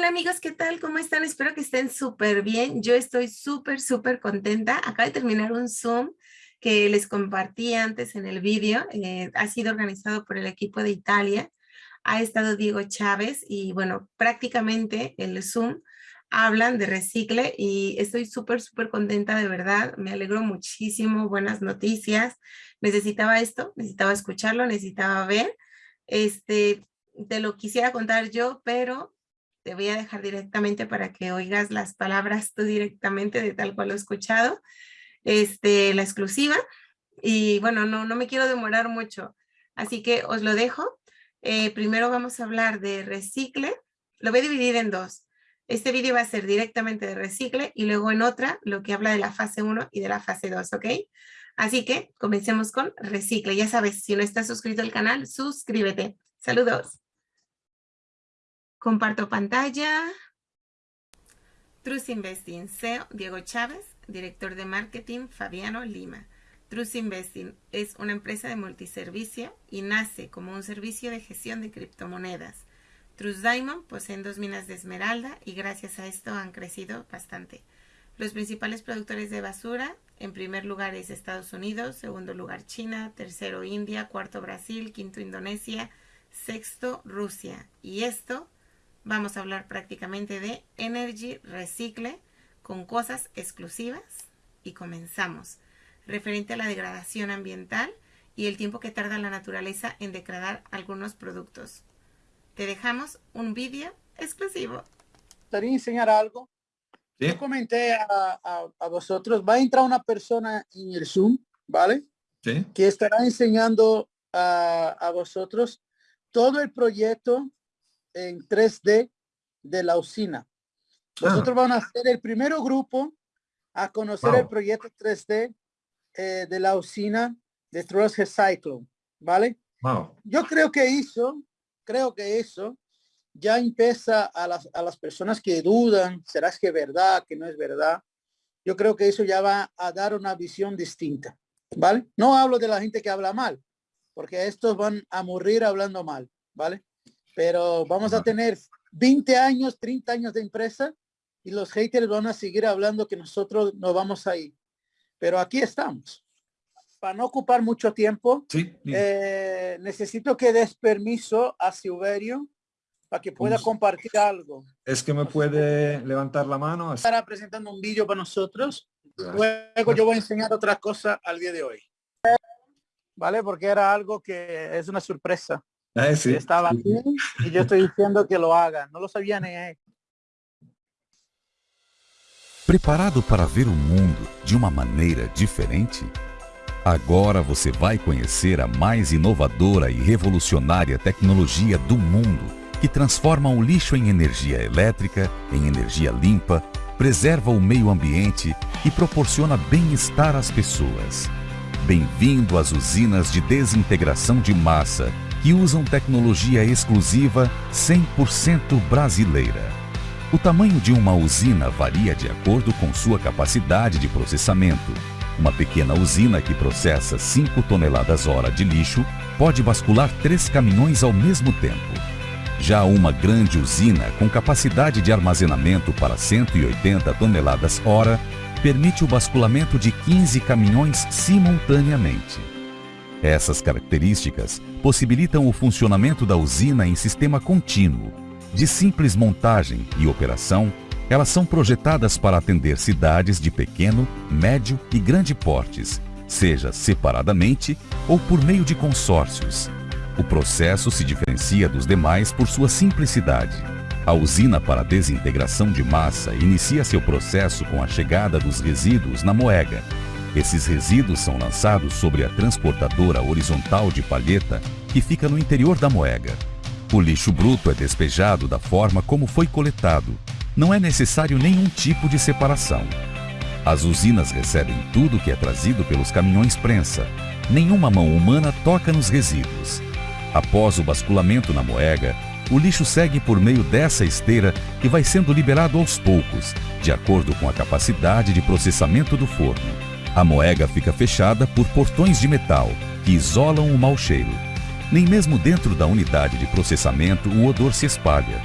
Hola amigos, ¿qué tal? ¿Cómo están? Espero que estén súper bien. Yo estoy súper, súper contenta. Acabo de terminar un Zoom que les compartí antes en el vídeo. Eh, ha sido organizado por el equipo de Italia. Ha estado Diego Chávez y bueno, prácticamente el Zoom hablan de recicle y estoy súper, súper contenta de verdad. Me alegro muchísimo. Buenas noticias. Necesitaba esto, necesitaba escucharlo, necesitaba ver. Este, te lo quisiera contar yo, pero te voy a dejar directamente para que oigas las palabras tú directamente de tal cual lo he escuchado, este, la exclusiva. Y bueno, no, no me quiero demorar mucho, así que os lo dejo. Eh, primero vamos a hablar de recicle, lo voy a dividir en dos. Este vídeo va a ser directamente de recicle y luego en otra lo que habla de la fase 1 y de la fase 2, ¿ok? Así que comencemos con recicle. Ya sabes, si no estás suscrito al canal, suscríbete. Saludos. Comparto pantalla. Trust Investing, CEO Diego Chávez, director de marketing Fabiano Lima. Trust Investing es una empresa de multiservicio y nace como un servicio de gestión de criptomonedas. Trust Diamond poseen dos minas de esmeralda y gracias a esto han crecido bastante. Los principales productores de basura, en primer lugar es Estados Unidos, segundo lugar China, tercero India, cuarto Brasil, quinto Indonesia, sexto Rusia. Y esto vamos a hablar prácticamente de Energy Recicle con cosas exclusivas y comenzamos. Referente a la degradación ambiental y el tiempo que tarda la naturaleza en degradar algunos productos. Te dejamos un vídeo exclusivo. Gustaría enseñar algo. ¿Sí? Yo comenté a, a, vosotros, va a entrar una persona en el Zoom, ¿vale? Sí. Que estará enseñando a, a vosotros todo el proyecto en 3D de la usina. Nosotros ah. vamos a ser el primer grupo a conocer el proyecto 3D eh, de la usina de Trust Recycle, ¿vale? Wow. Yo creo que eso, creo que eso ya empieza a las, a las personas que dudan, ¿será que es verdad, que no es verdad? Yo creo que eso ya va a dar una visión distinta, ¿vale? No hablo de la gente que habla mal, porque estos van a morir hablando mal, ¿vale? Pero vamos a tener 20 años, 30 años de empresa y los haters van a seguir hablando que nosotros no vamos a ir. Pero aquí estamos. Para no ocupar mucho tiempo, sí, eh, necesito que des permiso a Silverio para que pueda compartir algo. Es que me puede levantar la mano. Estará presentando un vídeo para nosotros. Luego yo voy a enseñar otra cosa al día de hoy. ¿Vale? Porque era algo que es una sorpresa. Ah, sí. Estaba aquí y yo estoy diciendo que lo hagan. Não lo sabia nem é. Preparado para ver o mundo de uma maneira diferente? Agora você vai conhecer a mais inovadora e revolucionária tecnologia do mundo, que transforma o lixo em energia elétrica, em energia limpa, preserva o meio ambiente e proporciona bem-estar às pessoas. Bem-vindo às usinas de desintegração de massa, que usam tecnologia exclusiva 100% brasileira. O tamanho de uma usina varia de acordo com sua capacidade de processamento. Uma pequena usina que processa 5 toneladas hora de lixo pode bascular três caminhões ao mesmo tempo. Já uma grande usina com capacidade de armazenamento para 180 toneladas hora permite o basculamento de 15 caminhões simultaneamente. Essas características possibilitam o funcionamento da usina em sistema contínuo. De simples montagem e operação, elas são projetadas para atender cidades de pequeno, médio e grande portes, seja separadamente ou por meio de consórcios. O processo se diferencia dos demais por sua simplicidade. A usina para desintegração de massa inicia seu processo com a chegada dos resíduos na moega, esses resíduos são lançados sobre a transportadora horizontal de palheta que fica no interior da moega. O lixo bruto é despejado da forma como foi coletado. Não é necessário nenhum tipo de separação. As usinas recebem tudo que é trazido pelos caminhões prensa. Nenhuma mão humana toca nos resíduos. Após o basculamento na moega, o lixo segue por meio dessa esteira que vai sendo liberado aos poucos, de acordo com a capacidade de processamento do forno. A moega fica fechada por portões de metal que isolam o mau cheiro. Nem mesmo dentro da unidade de processamento o odor se espalha.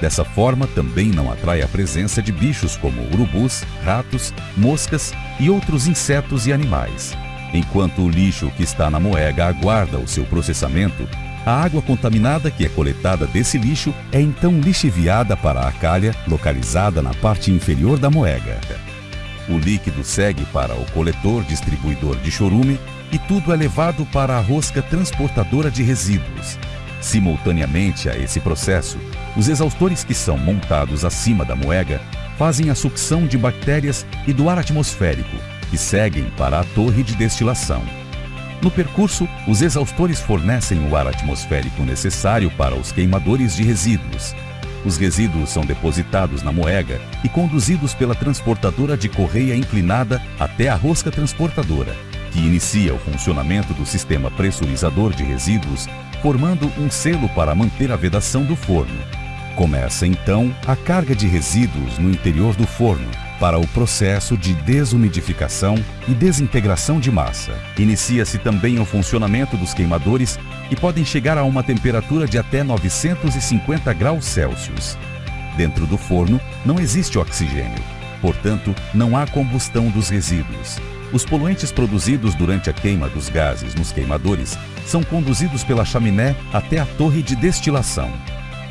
Dessa forma, também não atrai a presença de bichos como urubus, ratos, moscas e outros insetos e animais. Enquanto o lixo que está na moega aguarda o seu processamento, a água contaminada que é coletada desse lixo é então lixiviada para a calha localizada na parte inferior da moega. O líquido segue para o coletor distribuidor de chorume e tudo é levado para a rosca transportadora de resíduos. Simultaneamente a esse processo, os exaustores que são montados acima da moega fazem a sucção de bactérias e do ar atmosférico, que seguem para a torre de destilação. No percurso, os exaustores fornecem o ar atmosférico necessário para os queimadores de resíduos. Os resíduos são depositados na moega e conduzidos pela transportadora de correia inclinada até a rosca transportadora, que inicia o funcionamento do sistema pressurizador de resíduos, formando um selo para manter a vedação do forno. Começa então a carga de resíduos no interior do forno, para o processo de desumidificação e desintegração de massa. Inicia-se também o funcionamento dos queimadores, que podem chegar a uma temperatura de até 950 graus Celsius. Dentro do forno não existe oxigênio, portanto, não há combustão dos resíduos. Os poluentes produzidos durante a queima dos gases nos queimadores são conduzidos pela chaminé até a torre de destilação.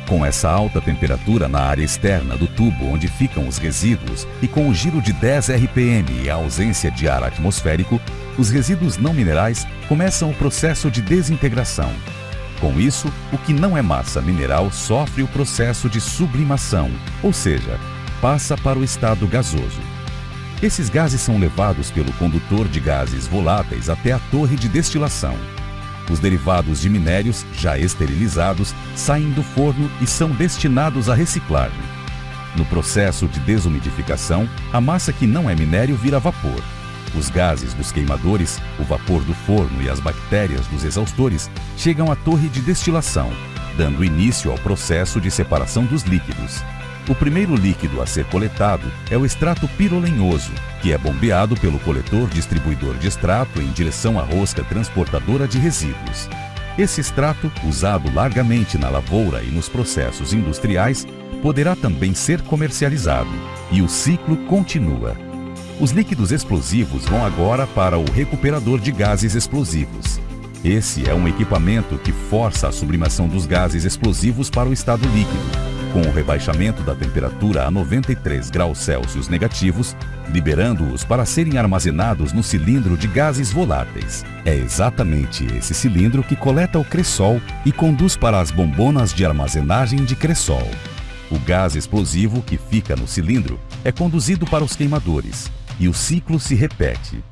Com essa alta temperatura na área externa do tubo onde ficam os resíduos e com o giro de 10 RPM e a ausência de ar atmosférico, os resíduos não minerais começam o processo de desintegração. Com isso, o que não é massa mineral sofre o processo de sublimação, ou seja, passa para o estado gasoso. Esses gases são levados pelo condutor de gases voláteis até a torre de destilação. Os derivados de minérios, já esterilizados, saem do forno e são destinados à reciclagem. No processo de desumidificação, a massa que não é minério vira vapor. Os gases dos queimadores, o vapor do forno e as bactérias dos exaustores chegam à torre de destilação, dando início ao processo de separação dos líquidos. O primeiro líquido a ser coletado é o extrato pirolenhoso, que é bombeado pelo coletor distribuidor de extrato em direção à rosca transportadora de resíduos. Esse extrato, usado largamente na lavoura e nos processos industriais, poderá também ser comercializado. E o ciclo continua. Os líquidos explosivos vão agora para o recuperador de gases explosivos. Esse é um equipamento que força a sublimação dos gases explosivos para o estado líquido, com o rebaixamento da temperatura a 93 graus Celsius negativos, liberando-os para serem armazenados no cilindro de gases voláteis. É exatamente esse cilindro que coleta o cressol e conduz para as bombonas de armazenagem de cressol. O gás explosivo que fica no cilindro é conduzido para os queimadores e o ciclo se repete.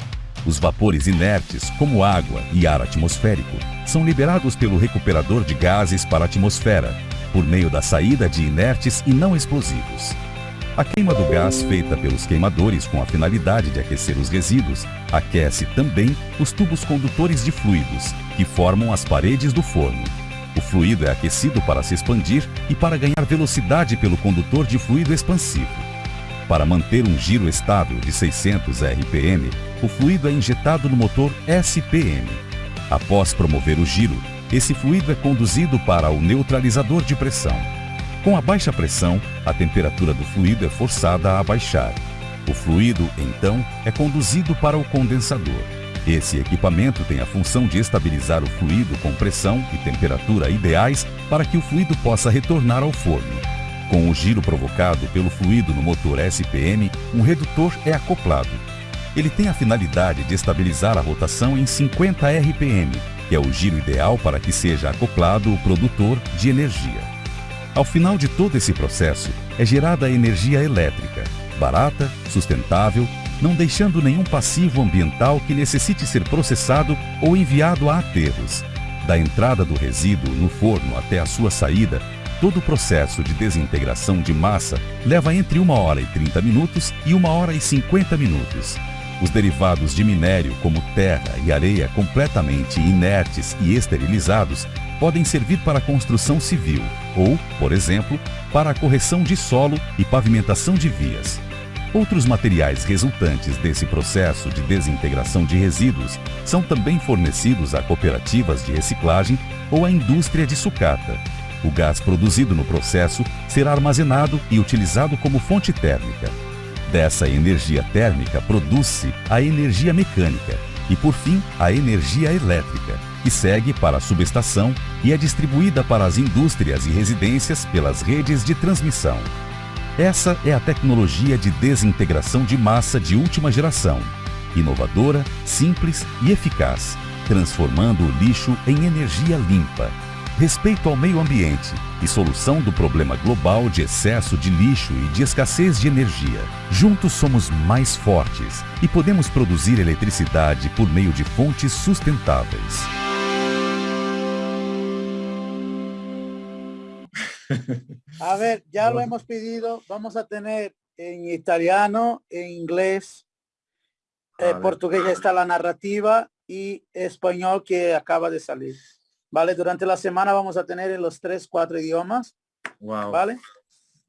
Os vapores inertes, como água e ar atmosférico, são liberados pelo recuperador de gases para a atmosfera, por meio da saída de inertes e não explosivos. A queima do gás feita pelos queimadores com a finalidade de aquecer os resíduos aquece também os tubos condutores de fluidos, que formam as paredes do forno. O fluido é aquecido para se expandir e para ganhar velocidade pelo condutor de fluido expansivo. Para manter um giro estável de 600 RPM, o fluido é injetado no motor SPM. Após promover o giro, esse fluido é conduzido para o neutralizador de pressão. Com a baixa pressão, a temperatura do fluido é forçada a baixar. O fluido, então, é conduzido para o condensador. Esse equipamento tem a função de estabilizar o fluido com pressão e temperatura ideais para que o fluido possa retornar ao forno. Com o giro provocado pelo fluido no motor SPM, um redutor é acoplado. Ele tem a finalidade de estabilizar a rotação em 50 RPM que é o giro ideal para que seja acoplado o produtor de energia. Ao final de todo esse processo, é gerada energia elétrica, barata, sustentável, não deixando nenhum passivo ambiental que necessite ser processado ou enviado a aterros. Da entrada do resíduo no forno até a sua saída, todo o processo de desintegração de massa leva entre 1 hora e 30 minutos e 1 hora e 50 minutos. Os derivados de minério, como terra e areia completamente inertes e esterilizados, podem servir para a construção civil ou, por exemplo, para a correção de solo e pavimentação de vias. Outros materiais resultantes desse processo de desintegração de resíduos são também fornecidos a cooperativas de reciclagem ou à indústria de sucata. O gás produzido no processo será armazenado e utilizado como fonte térmica. Dessa energia térmica produz-se a energia mecânica e, por fim, a energia elétrica, que segue para a subestação e é distribuída para as indústrias e residências pelas redes de transmissão. Essa é a tecnologia de desintegração de massa de última geração, inovadora, simples e eficaz, transformando o lixo em energia limpa, respeito ao meio ambiente e solução do problema global de excesso de lixo e de escassez de energia. Juntos somos mais fortes e podemos produzir eletricidade por meio de fontes sustentáveis. A ver, ya lo hemos pedido, vamos a tener en italiano, en inglés, eh, portugués está la narrativa y español que acaba de salir. ¿Vale? Durante la semana vamos a tener en los tres, cuatro idiomas. Wow. ¿Vale?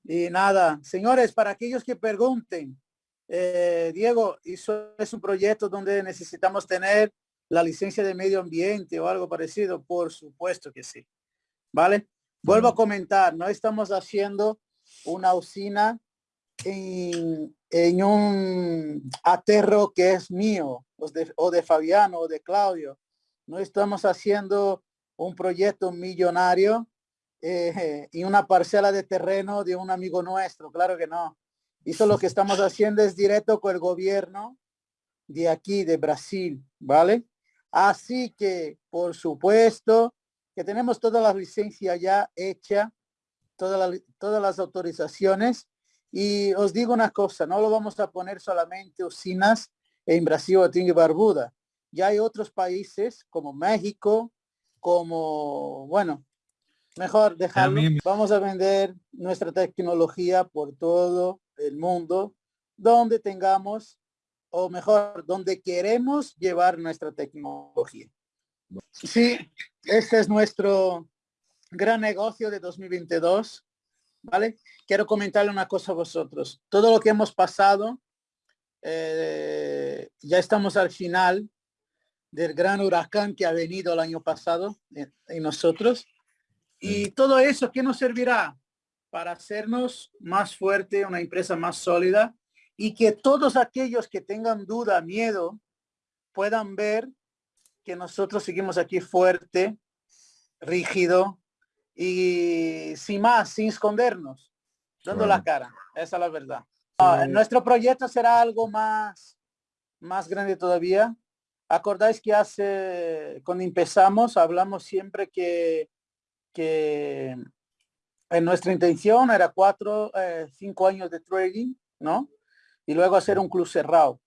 Y nada, señores, para aquellos que pregunten, eh, Diego, eso es un proyecto donde necesitamos tener la licencia de medio ambiente o algo parecido. Por supuesto que sí. ¿Vale? Vuelvo a comentar, no estamos haciendo una usina en, en un aterro que es mío o de, o de Fabiano o de Claudio. No estamos haciendo un proyecto millonario eh, y una parcela de terreno de un amigo nuestro, claro que no. Eso lo que estamos haciendo es directo con el gobierno de aquí, de Brasil, ¿vale? Así que, por supuesto, que tenemos toda la licencia ya hecha, todas las autorizaciones. Y os digo una cosa, no lo vamos a poner solamente usinas en Brasil, Atín y Barbuda. Ya hay otros países como México, como, bueno, mejor dejarlo. Vamos a vender nuestra tecnología por todo el mundo, donde tengamos, o mejor, donde queremos llevar nuestra tecnología. Sí, este es nuestro gran negocio de 2022, ¿vale? Quiero comentarle una cosa a vosotros. Todo lo que hemos pasado, eh, ya estamos al final del gran huracán que ha venido el año pasado en, en nosotros. Y todo eso, ¿qué nos servirá? Para hacernos más fuerte, una empresa más sólida y que todos aquellos que tengan duda, miedo, puedan ver que nosotros seguimos aquí fuerte, rígido y sin más, sin escondernos, dando la cara. Esa es la verdad. Ah, nuestro proyecto será algo más, más grande todavía. Acordáis que hace, cuando empezamos, hablamos siempre que, que en nuestra intención era cuatro, eh, cinco años de trading, ¿no? Y luego hacer un club cerrado.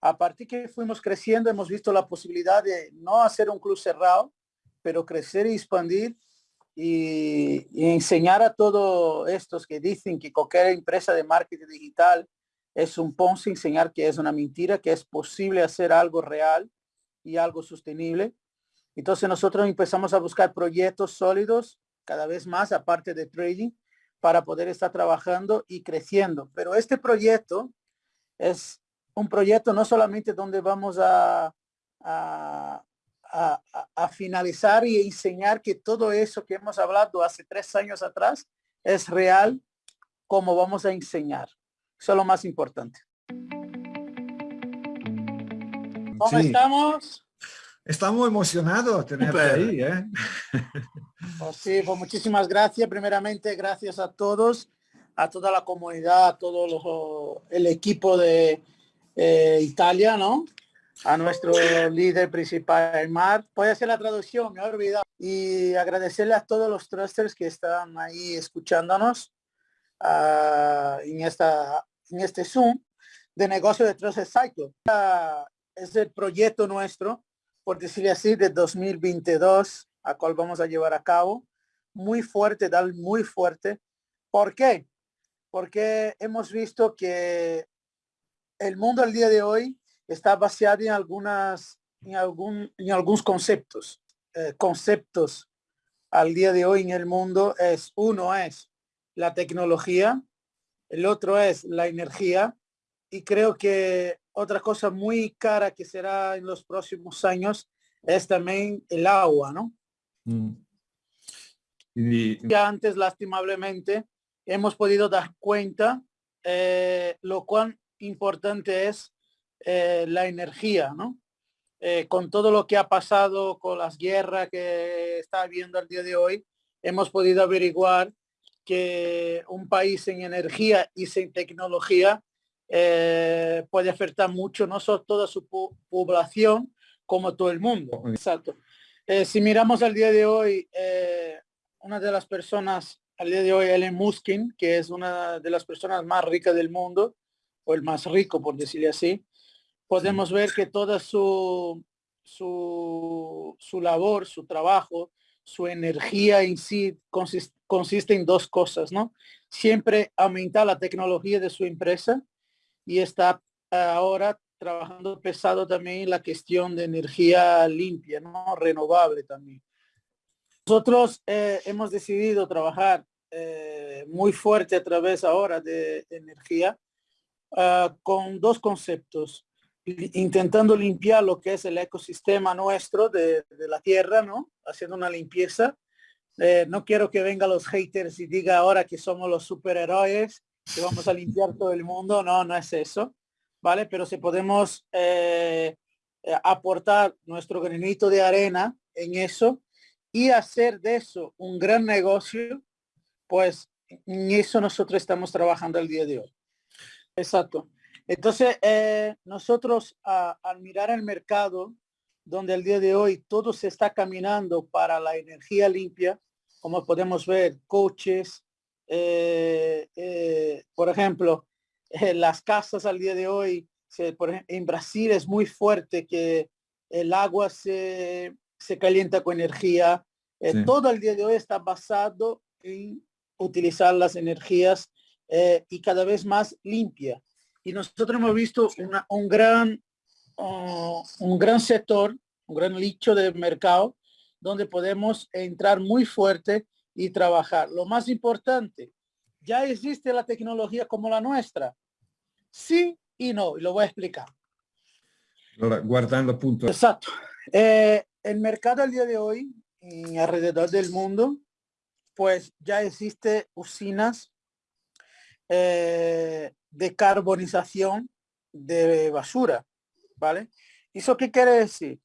A partir que fuimos creciendo, hemos visto la posibilidad de no hacer un club cerrado, pero crecer y expandir y, y enseñar a todos estos que dicen que cualquier empresa de marketing digital es un Ponzi, enseñar que es una mentira, que es posible hacer algo real y algo sostenible. Entonces nosotros empezamos a buscar proyectos sólidos cada vez más, aparte de trading, para poder estar trabajando y creciendo. Pero este proyecto es un proyecto no solamente donde vamos a, a, a- finalizar y enseñar que todo eso que hemos hablado hace tres años atrás es real, como vamos a enseñar. Eso es lo más importante. ¿Cómo Sí. estamos? Estamos emocionados de tenerte ahí, ¿eh? Pues sí, pues muchísimas gracias. Primeramente, gracias a todos, a toda la comunidad, a todo lo- el equipo de eh, Italia, ¿no? A nuestro líder principal, Mar. Puede hacer la traducción, me he olvidado. Y agradecerle a todos los trusters que están ahí escuchándonos ah, en, esta, en este Zoom de negocio de Trusted Cycle. Es el proyecto nuestro, por decirlo así, de 2022, a cual vamos a llevar a cabo. Muy fuerte, dar muy fuerte. ¿Por qué? Porque hemos visto que el mundo al día de hoy está basado en algunas, en algún, en algunos conceptos. Eh, conceptos al día de hoy en el mundo es, uno es la tecnología, el otro es la energía y creo que otra cosa muy cara que será en los próximos años es también el agua, ¿no? Mm. Y, antes, lastimablemente, hemos podido dar cuenta eh, lo cuán importante es eh, la energía, ¿no? Eh, con todo lo que ha pasado, con las guerras que está habiendo al día de hoy, hemos podido averiguar que un país sin energía y sin tecnología eh, puede afectar mucho no solo toda su po- población como todo el mundo. Exacto. Eh, si miramos al día de hoy, eh, una de las personas al día de hoy, Ellen Muskin, que es una de las personas más ricas del mundo, o el más rico, por decirle así, podemos ver que toda su, su, su labor, su trabajo, su energía en sí consis- consiste en dos cosas, ¿no? Siempre aumentar la tecnología de su empresa y está ahora trabajando pesado también la cuestión de energía limpia, ¿no? Renovable también. Nosotros eh, hemos decidido trabajar eh, muy fuerte a través ahora de energía ah, con dos conceptos. Intentando limpiar lo que es el ecosistema nuestro de, de la tierra, ¿no? Haciendo una limpieza. Eh, no quiero que vengan los haters y diga ahora que somos los superhéroes, que vamos a limpiar todo el mundo. No, no es eso. ¿Vale? Pero si podemos eh, eh, aportar nuestro granito de arena en eso y hacer de eso un gran negocio, pues en eso nosotros estamos trabajando el día de hoy. Exacto. Entonces, eh, nosotros al mirar el mercado, donde el día de hoy todo se está caminando para la energía limpia, como podemos ver, coches, eh, eh, por ejemplo, eh, las casas al día de hoy, se- por en Brasil es muy fuerte que el agua se, se calienta con energía. Eh, Sí. Todo el día de hoy está basado en utilizar las energías eh, y cada vez más limpia. Y nosotros hemos visto una- un gran uh, un gran sector, un gran nicho de mercado donde podemos entrar muy fuerte y trabajar. Lo más importante, ya existe la tecnología como la nuestra. Sí y no, y lo voy a explicar. allora, guardando appunto Exacto. Eh, el mercado al día de hoy, en alrededor del mundo, pues ya existe usinas eh, de carbonización de basura, ¿vale? ¿Eso qué quiere decir?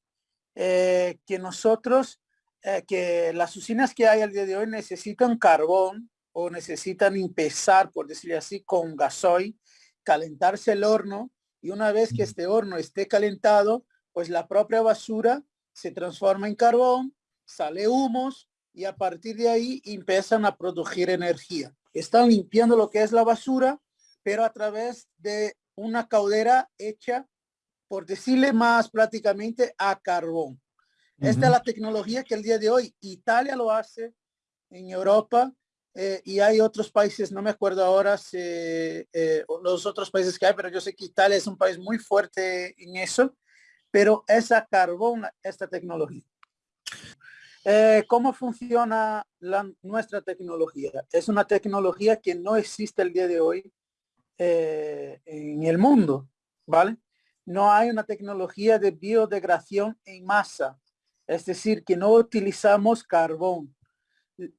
Eh, que nosotros, eh, que las usinas que hay al día de hoy necesitan carbón o necesitan empezar, por decirlo así, con gasoil, calentarse el horno y una vez que este horno esté calentado, pues la propia basura se transforma en carbón, sale humos y a partir de ahí empiezan a producir energía. Están limpiando lo que es la basura, pero a través de una caldera hecha, por decirle más prácticamente, a carbón. Esta es la tecnología que el día de hoy Italia lo hace en Europa eh, y hay otros países, no me acuerdo ahora si, eh, los otros países que hay, pero yo sé que Italia es un país muy fuerte en eso, pero es a carbón esta tecnología. Eh, ¿Cómo funciona la, nuestra tecnología? Es una tecnología que no existe el día de hoy eh, en el mundo, ¿vale? No hay una tecnología de biodegradación en masa, es decir, que no utilizamos carbón.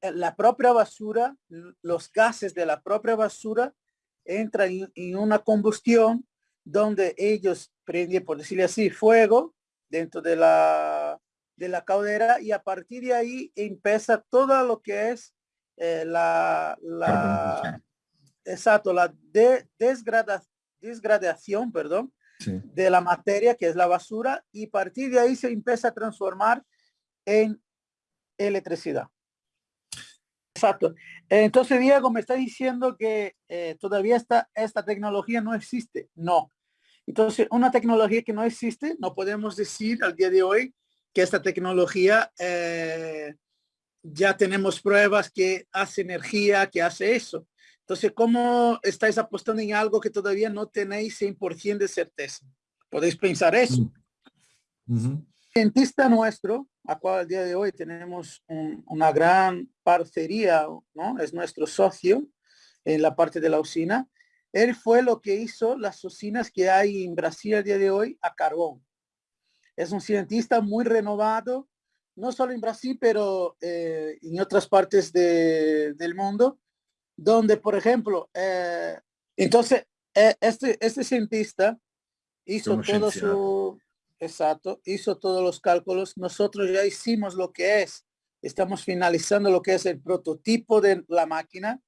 La propia basura, los gases de la propia basura entran en, una combustión donde ellos prenden, por decirle así, fuego dentro de la, de la caldera y a partir de ahí empieza todo lo que es eh, la, la exacto, la de, desgrada, desgradación, perdón, de la materia que es la basura y a partir de ahí se empieza a transformar en electricidad. Exacto. Entonces, Diego, me está diciendo que eh, todavía esta, esta tecnología no existe. No. Entonces, una tecnología que no existe, no podemos decir al día de hoy que esta tecnología eh, ya tenemos pruebas que hace energía, que hace eso. Entonces, ¿cómo estáis apostando en algo que todavía no tenéis 100% de certeza? Podéis pensar eso. Mm -hmm. Cientista nuestro, a cual al día de hoy tenemos un, una gran parcería, ¿no? Es nuestro socio en la parte de la usina. Él fue lo que hizo las usinas que hay en Brasil al día de hoy a carbón. Es un cientista muy renovado, no solo en Brasil, pero eh, en otras partes de, del mundo, donde, por ejemplo, eh, entonces, eh, este, este cientista hizo todo su, exacto, hizo todos los cálculos. Nosotros ya hicimos lo que es, estamos finalizando lo que es el prototipo de la máquina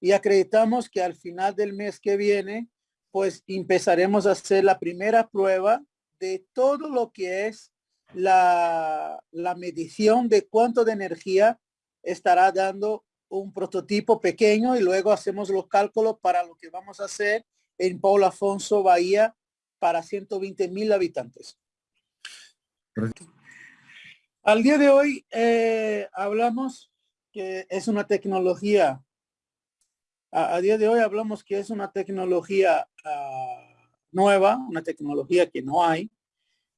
y acreditamos que al final del mes que viene, pues empezaremos a hacer la primera prueba de todo lo que es la, la medición de cuánto de energía estará dando un prototipo pequeño y luego hacemos los cálculos para lo que vamos a hacer en Paulo Afonso, Bahía, para 120 mil habitantes. Al día de hoy eh, hablamos que es una tecnología, a, día de hoy hablamos que es una tecnología ah, nueva, una tecnología que no hay.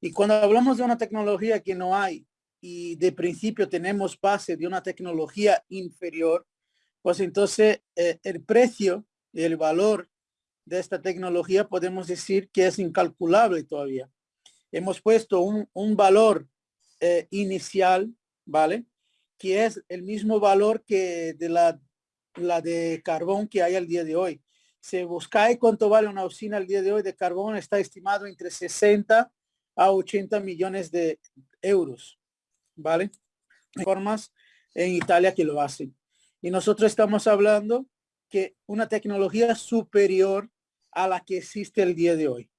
Y cuando hablamos de una tecnología que no hay y de principio tenemos base de una tecnología inferior, pues entonces eh, el precio y el valor de esta tecnología podemos decir que es incalculable todavía. Hemos puesto un, un valor eh, inicial, ¿vale? Que es el mismo valor que de la, la de carbón que hay al día de hoy. Se busca cuánto vale una usina al día de hoy de carbón, está estimado entre 60 a 80 millones de euros, ¿vale? Formas en Italia que lo hacen. Y nosotros estamos hablando que una tecnología superior a la que existe el día de hoy.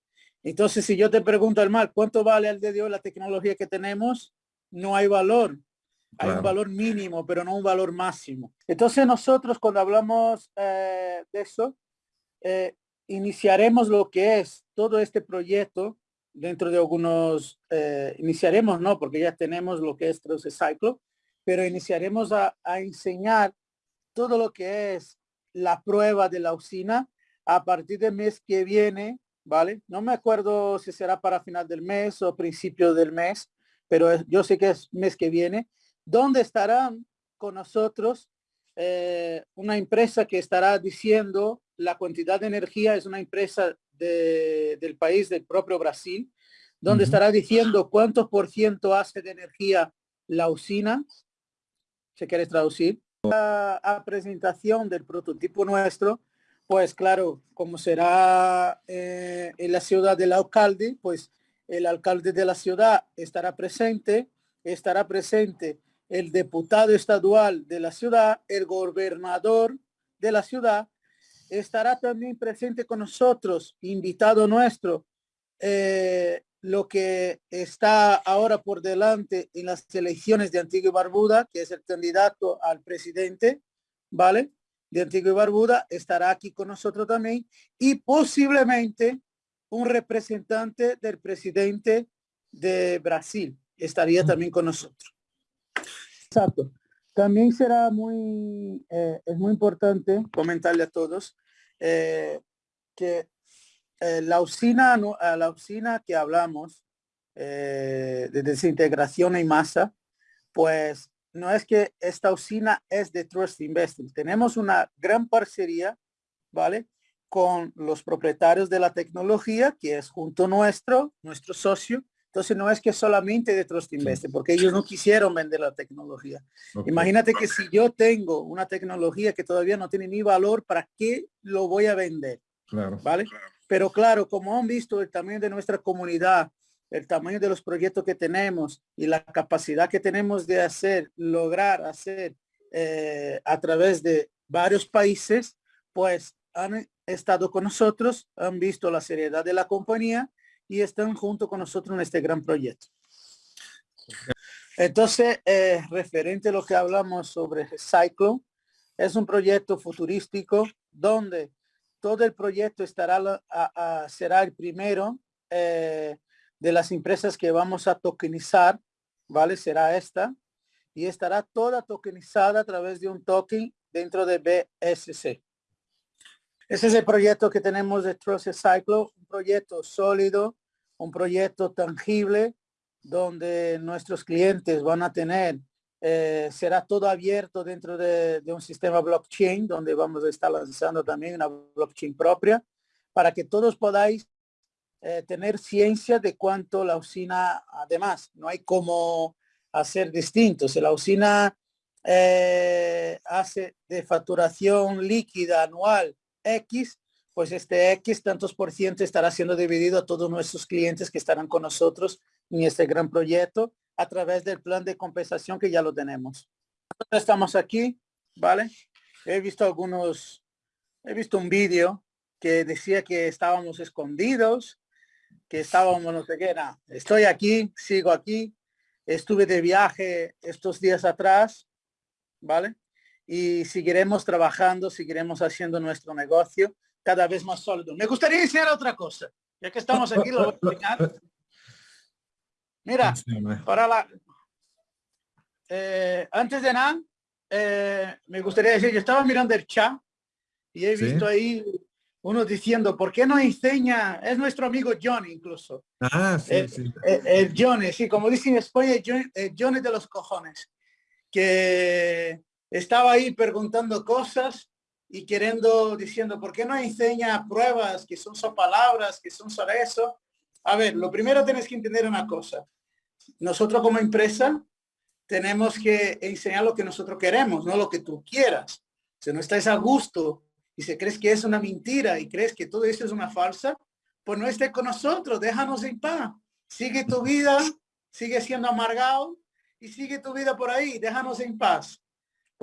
Entonces, si yo te pregunto al mal, ¿cuánto vale al día de hoy la tecnología que tenemos? No hay valor. Hay un valor mínimo, pero no un valor máximo. Entonces nosotros cuando hablamos eh, de eso, eh, iniciaremos lo que es todo este proyecto dentro de algunos, eh, iniciaremos, no, porque ya tenemos lo que es Process Cycle, pero iniciaremos a, a enseñar todo lo que es la prueba de la usina a partir del mes que viene, ¿vale? No me acuerdo si será para final del mes o principio del mes, pero yo sé que es mes que viene, donde estarán con nosotros eh, una empresa que estará diciendo la cantidad de energía, es una empresa del país del propio Brasil, donde estará diciendo cuántos por ciento hace de energía la usina, si quieres traducir, a presentación del prototipo nuestro, pues claro, como será eh, en la ciudad del alcalde, pues el alcalde de la ciudad estará presente, estará presente el diputado estadual de la ciudad, el gobernador de la ciudad, estará también presente con nosotros, invitado nuestro, eh, lo que está ahora por delante en las elecciones de Antigua y Barbuda, que es el candidato al presidente, ¿vale? De Antigua y Barbuda, estará aquí con nosotros también y posiblemente un representante del presidente de Brasil estaría también con nosotros. Exacto. También será muy, eh, es muy importante comentarle a todos eh, que eh, la usina, no, la usina que hablamos eh, de desintegración en masa, pues no es que esta usina es de Trust Investing. Tenemos una gran parcería, ¿vale? Con los propietarios de la tecnología, que es junto nuestro, nuestro socio. Entonces no es que solamente de Trust Investing, porque ellos no quisieron vender la tecnología. Imagínate que si yo tengo una tecnología que todavía no tiene ni valor, ¿para qué lo voy a vender? Claro. ¿Vale? Pero claro, como han visto el tamaño de nuestra comunidad, el tamaño de los proyectos que tenemos y la capacidad que tenemos de hacer, lograr hacer eh, a través de varios países, pues han estado con nosotros, han visto la seriedad de la compañía y están junto con nosotros en este gran proyecto. Entonces, eh, referente a lo que hablamos sobre Cyclone, es un proyecto futurístico donde todo el proyecto estará será el primero eh, de las empresas que vamos a tokenizar, ¿vale? Será esta y estará toda tokenizada a través de un token dentro de BSC. Ese es el proyecto que tenemos de Trust Cyclo, un proyecto sólido, un proyecto tangible, donde nuestros clientes van a tener eh, será todo abierto dentro de, un sistema blockchain, donde vamos a estar lanzando también una blockchain propia, para que todos podáis eh, tener ciencia de cuánto la usina, además, no hay como a ser distinto. Si la usina eh, hace de facturación líquida anual X, pues este X tantos por ciento estará siendo dividido a todos nuestros clientes que estarán con nosotros en este gran proyecto a través del plan de compensación que ya lo tenemos. Estamos aquí, ¿vale? He visto algunos, he visto un vídeo que decía que estábamos escondidos, que estábamos no sé qué, estoy aquí, sigo aquí, estuve de viaje estos días atrás, ¿vale? Y seguiremos trabajando, seguiremos haciendo nuestro negocio cada vez más sólido. Me gustaría enseñar otra cosa, ya que estamos aquí, lo voy a. Mira, para la... Eh, antes de nada, eh, me gustaría decir, yo estaba mirando el chat y he visto ahí uno diciendo, ¿por qué no enseña? Es nuestro amigo Johnny incluso. Ah, sí, el, sí. El, Johnny, sí, como dicen en España, Johnny de los cojones. Que estaba ahí preguntando cosas y queriendo, diciendo, ¿por qué no enseña pruebas que son solo palabras, que son sobre eso? A ver, lo primero tienes que entender una cosa. Nosotros como empresa tenemos que enseñar lo que nosotros queremos, no lo que tú quieras. Si no estás a gusto y si crees que es una mentira y crees que todo eso es una falsa, pues no esté con nosotros, déjanos en paz. Sigue tu vida, sigue siendo amargado y sigue tu vida por ahí, déjanos en paz.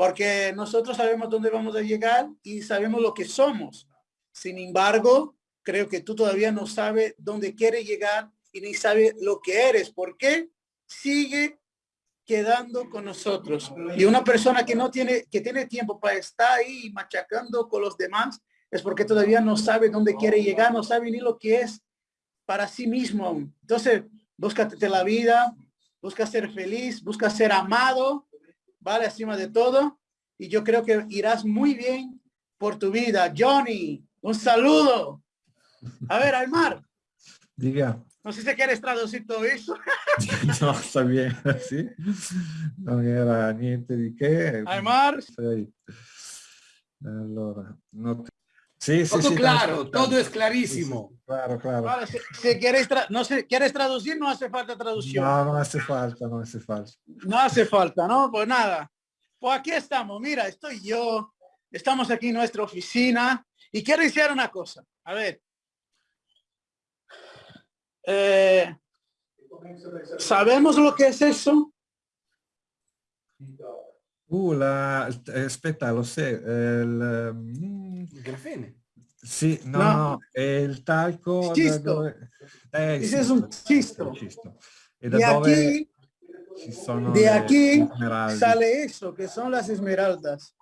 Porque nosotros sabemos dónde vamos a llegar y sabemos lo que somos. Sin embargo, creo que tú todavía no sabes dónde quieres llegar y ni sabes lo que eres. ¿Por qué? Sigue quedando con nosotros. Y una persona que no tiene, que tiene tiempo para estar ahí machacando con los demás, es porque todavía no sabe dónde quiere llegar, no sabe ni lo que es para sí mismo. Entonces, búscate la vida, busca ser feliz, busca ser amado, ¿vale? Encima de todo. Y yo creo que irás muy bien por tu vida. Johnny, un saludo. A ver, Aymar. Diga. No sé si quieres traducir todo eso. no, sta bien, sì. Non era niente che. Aymar. Sei. Allora, no Sí, sí, todo sí, claro, todo es clarísimo. Claro, claro. Si, si quieres, no sé, ¿quieres traducir? No hace falta traducción. No, no hace falta, no hace falta. No hace falta, ¿no? Pues nada. Pues aquí estamos. Mira, estoy yo. Estamos aquí en nuestra oficina. Y quiero decir una cosa. A ver. Eh, ¿Sabemos lo que es eso? Uh, la, eh, aspetta, lo sé. Il, mm, Il grafene. sì, no, No. no, è il talco. Cisto. dove- eh, il es un cisto. cisto. E da De dove aquí, ci sono de aquí sale eso, que son las esmeraldas.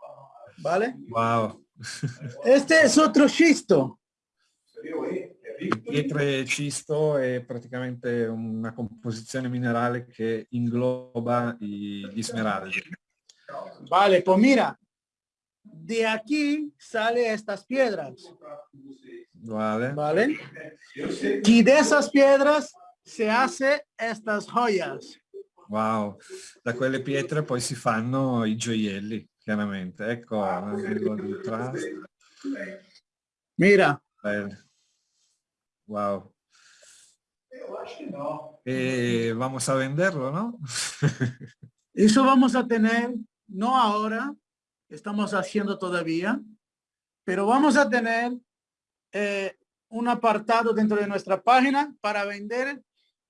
¿Vale? Wow. Este es otro xisto. Il pietre cisto è praticamente una composizione minerale che ingloba gli smeraldi. Vale, pues mira. De aquí sale estas piedras. Vale? ¿Vale? Y de esas piedras se hace estas joyas. Wow. Da quelle pietre poi si fanno i gioielli, chiaramente. Ecco. Mira, Bello. Wow. E vamos a venderlo, ¿no? eso vamos a tener, no ahora, estamos haciendo todavía, pero vamos a tener eh, un apartado dentro de nuestra página para vender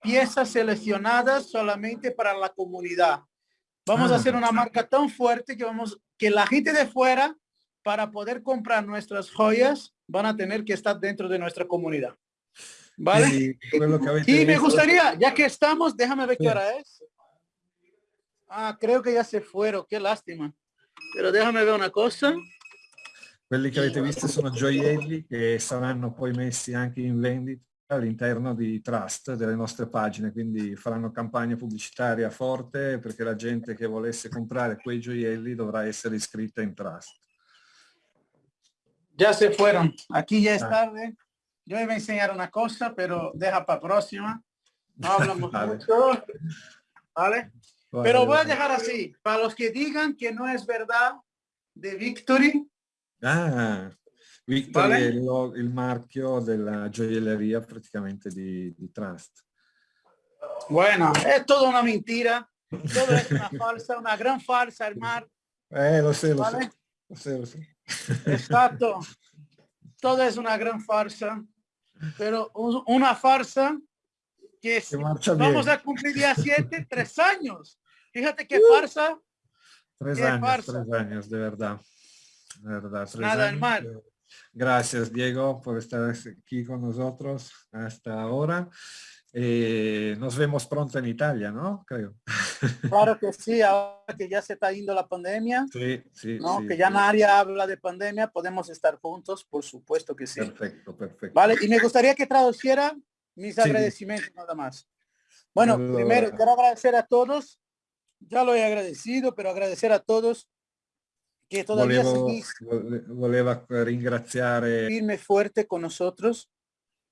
piezas seleccionadas solamente para la comunidad. Vamos a Ah. hacer una marca tan fuerte que vamos, que la gente de fuera, para poder comprar nuestras joyas, van a tener que estar dentro de nuestra comunidad. ¿Vale? Y me gustaría, ya que estamos, déjame ver qué hora es. Ah, creo que ya se fueron, qué lástima. Pero déjame ver una cosa. Quelli che avete visto sono gioielli che saranno poi messi anche in vendita all'interno di Trust, delle nostre pagine, quindi faranno campagna pubblicitaria forte perché la gente che volesse comprare quei gioielli dovrà essere iscritta in Trust. Ya se fueron. Aquí ya es Ah. tarde. Yo iba a enseñar una cosa, pero deja para próxima. No hablamos Vale. mucho. ¿Vale? Pero voy a dejar así. Para los que digan que no es verdad de Victory, Ah, Victory Vale. è il, il marchio della gioielleria praticamente di, di Trust. bueno, es toda una mentira. Todo es una farsa, una gran farsa, hermano. Eh, lo sé, lo ¿Vale? sé. Lo sé, lo sé. Exacto. Todo es una gran farsa, pero un- una farsa que bien. vamos a cumplir día 7, tres años. Fíjate qué farsa. Tres qué años, farsa. tres años, de verdad. De verdad, tres Nada, años. Gracias, Diego, por estar aquí con nosotros hasta ahora. Eh, nos vemos pronto en Italia, ¿no? Creo. Claro que sí, ahora que ya se está yendo la pandemia, Sí, sí, ¿no? sí, que ya nadie habla de pandemia, podemos estar juntos, por supuesto que sí. Perfecto, perfecto. Vale, y me gustaría que traduciera mis Sí. agradecimientos nada más. Bueno, Allora. primero quiero agradecer a todos, ya lo he agradecido, pero agradecer a todos que todavía Volevo, seguís vole- voleva ringraziare firme fuerte con nosotros,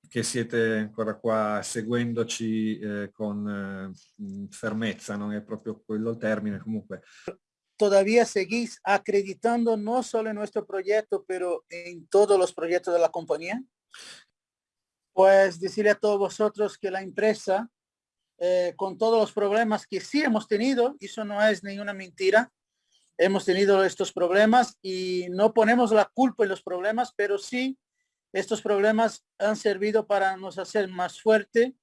che siete ancora qua seguendoci eh, con eh, mh, fermezza, non è proprio quello il termine, comunque todavía seguís acreditando no solo en nuestro proyecto, pero en todos los proyectos de la compañía. Pues decirle a todos vosotros que la empresa, eh, con todos los problemas que sí hemos tenido, eso no es ninguna mentira, hemos tenido estos problemas y no ponemos la culpa en los problemas, pero sí estos problemas han servido para nos hacer más fuerte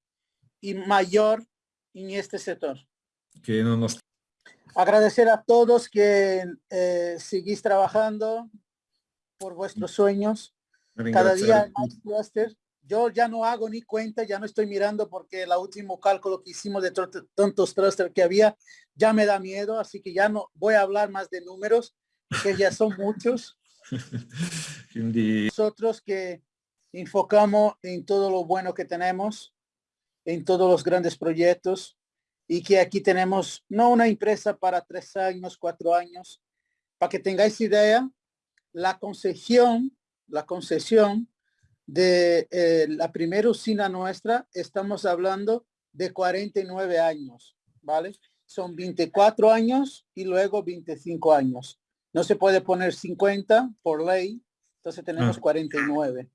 y mayor en este sector. che non nos Agradecer a todos que eh, seguís trabajando por vuestros sueños. Cada día hay más cluster. Yo ya no hago ni cuenta, ya no estoy mirando porque el último cálculo que hicimos de tantos clusters que había ya me da miedo, así que ya no voy a hablar más de números, que ya son muchos. Nosotros que enfocamos en todo lo bueno que tenemos, en todos los grandes proyectos y que aquí tenemos no una empresa para tres años, cuatro años. Para que tengáis idea, la concesión, la concesión de eh, la primera usina nuestra, estamos hablando de 49 años, ¿vale? Son 24 años y luego 25 años. No se puede poner 50 por ley, entonces tenemos Ah. 49.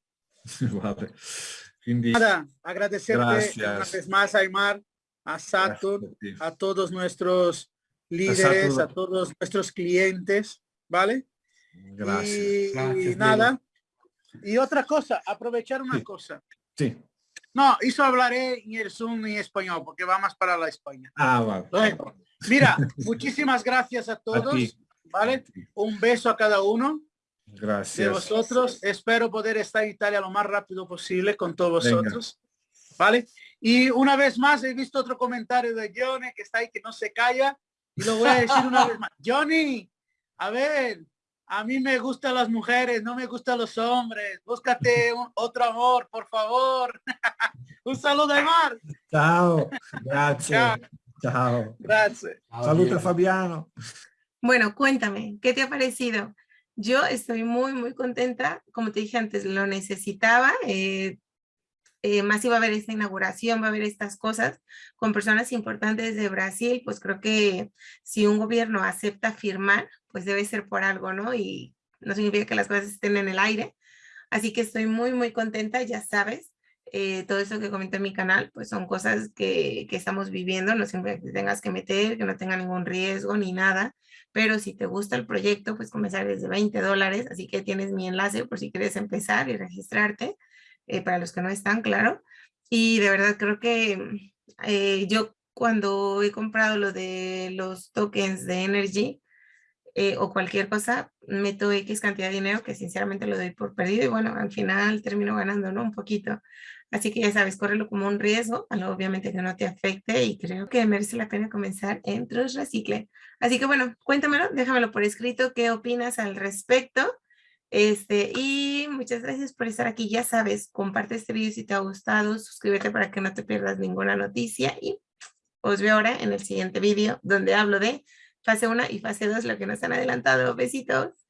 Vabbè. Quindi Nada, agradecerte Gracias. una vez más, Aymar, a Saturn, a todos nuestros líderes, a todos nuestros clientes, ¿vale? Grazie. Y, Grazie, nada. Y otra cosa, aprovechar una Sí. cosa. Sì. No, eso hablaré en el Zoom en español, porque va más para la España. Ah, va. Luego, mira, muchísimas gracias a todos. ¿vale? Un beso a cada uno Grazie. de vosotros. Espero poder estar en Italia lo más rápido posible con todos Venga. vosotros. ¿Vale? Y una vez más he visto otro comentario de Johnny que está ahí que no se calla. Y lo voy a decir una vez más. Johnny, a ver, a mí me gustan las mujeres, no me gustan los hombres. Búscate un- otro amor, por favor. un saludo de mar. Ciao. Grazie. Ciao. Ciao. Gracias. Saluta Fabiano. Bueno, cuéntame, ¿qué te ha parecido? Yo estoy muy, muy contenta. Como te dije antes, lo necesitaba. eh, eh, más iba a haber esta inauguración, va a haber estas cosas con personas importantes de Brasil, pues creo que si un gobierno acepta firmar, pues debe ser por algo, ¿no? Y no significa que las cosas estén en el aire. Así que estoy muy, muy contenta, ya sabes. eh, todo eso que comenté en mi canal, pues son cosas que, que estamos viviendo, no siempre te tengas que meter, que no tenga ningún riesgo ni nada, pero si te gusta el proyecto, pues comenzar desde 20 dólares, así que tienes mi enlace por si quieres empezar y registrarte, eh, para los que no están, claro. Y de verdad creo que eh, yo cuando he comprado lo de los tokens de Energy eh, o cualquier cosa, meto X cantidad de dinero que sinceramente lo doy por perdido y bueno, al final termino ganando, ¿no? Un poquito. Así que ya sabes, córrelo como un riesgo, algo obviamente que no te afecte y creo que merece la pena comenzar en Trust Recicle. Así que bueno, cuéntamelo, déjamelo por escrito, qué opinas al respecto. Este, y muchas gracias por estar aquí. Ya sabes, comparte este video si te ha gustado, suscríbete para que no te pierdas ninguna noticia y os veo ahora en el siguiente video donde hablo de fase 1 y fase 2, lo que nos han adelantado. Besitos.